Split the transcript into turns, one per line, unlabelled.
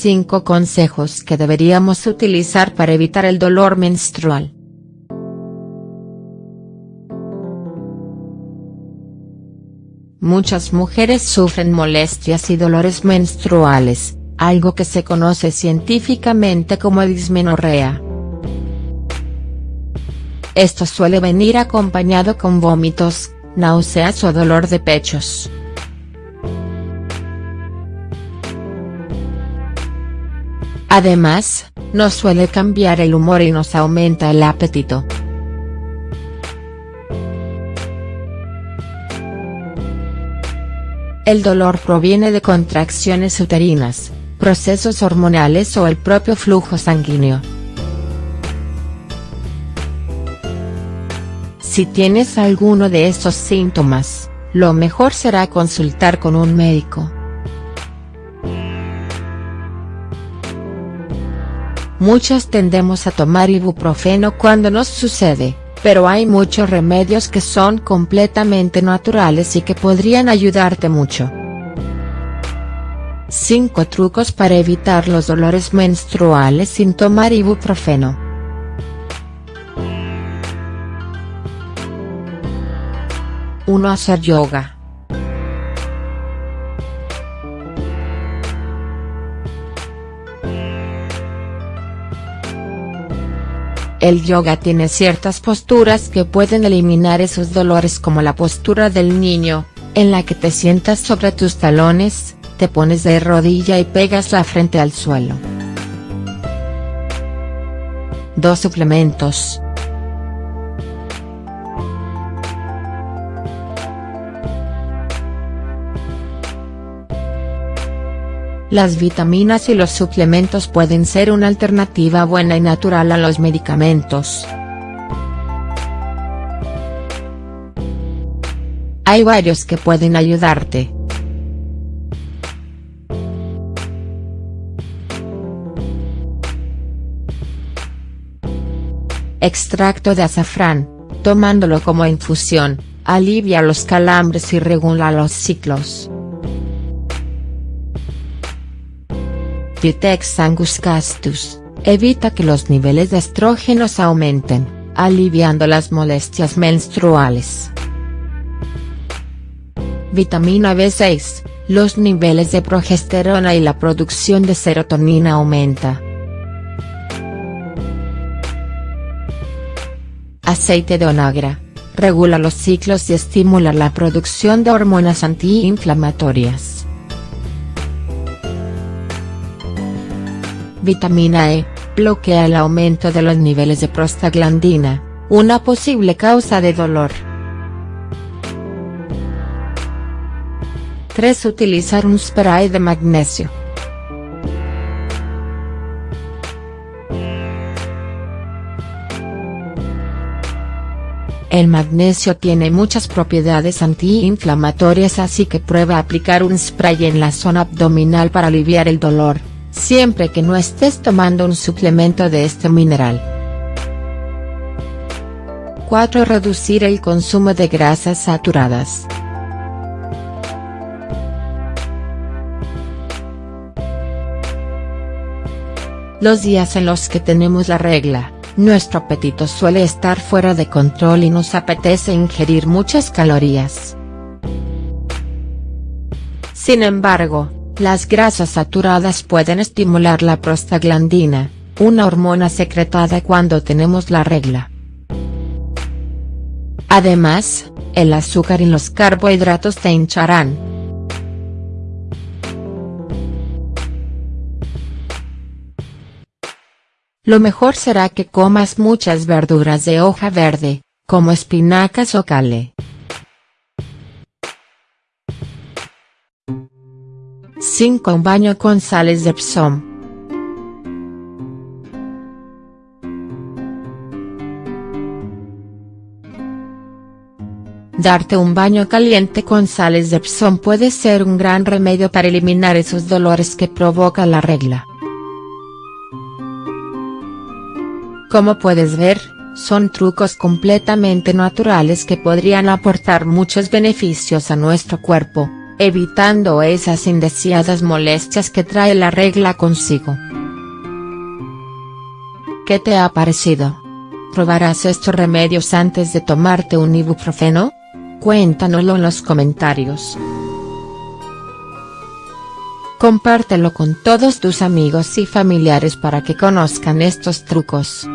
5 consejos que deberíamos utilizar para evitar el dolor menstrual. Muchas mujeres sufren molestias y dolores menstruales, algo que se conoce científicamente como dismenorrea. Esto suele venir acompañado con vómitos, náuseas o dolor de pechos. Además, nos suele cambiar el humor y nos aumenta el apetito. El dolor proviene de contracciones uterinas, procesos hormonales o el propio flujo sanguíneo. Si tienes alguno de estos síntomas, lo mejor será consultar con un médico. Muchas tendemos a tomar ibuprofeno cuando nos sucede, pero hay muchos remedios que son completamente naturales y que podrían ayudarte mucho. 5 trucos para evitar los dolores menstruales sin tomar ibuprofeno. Uno Hacer yoga. El yoga tiene ciertas posturas que pueden eliminar esos dolores como la postura del niño, en la que te sientas sobre tus talones, te pones de rodilla y pegas la frente al suelo. 2 suplementos. Las vitaminas y los suplementos pueden ser una alternativa buena y natural a los medicamentos. Hay varios que pueden ayudarte. Extracto de azafrán, tomándolo como infusión, alivia los calambres y regula los ciclos. Vitex angus castus, evita que los niveles de estrógenos aumenten, aliviando las molestias menstruales. Vitamina B6, los niveles de progesterona y la producción de serotonina aumenta. Aceite de onagra, regula los ciclos y estimula la producción de hormonas antiinflamatorias. Vitamina E, bloquea el aumento de los niveles de prostaglandina, una posible causa de dolor. 3. Utilizar un spray de magnesio. El magnesio tiene muchas propiedades antiinflamatorias así que prueba aplicar un spray en la zona abdominal para aliviar el dolor siempre que no estés tomando un suplemento de este mineral. 4. Reducir el consumo de grasas saturadas. Los días en los que tenemos la regla, nuestro apetito suele estar fuera de control y nos apetece ingerir muchas calorías. Sin embargo, las grasas saturadas pueden estimular la prostaglandina, una hormona secretada cuando tenemos la regla. Además, el azúcar y los carbohidratos te hincharán. Lo mejor será que comas muchas verduras de hoja verde, como espinacas o cale. 5. Un baño con sales de Epsom. Darte un baño caliente con sales de Epsom puede ser un gran remedio para eliminar esos dolores que provoca la regla. Como puedes ver, son trucos completamente naturales que podrían aportar muchos beneficios a nuestro cuerpo evitando esas indeseadas molestias que trae la regla consigo. ¿Qué te ha parecido? ¿Probarás estos remedios antes de tomarte un ibuprofeno? Cuéntanoslo en los comentarios. Compártelo con todos tus amigos y familiares para que conozcan estos trucos.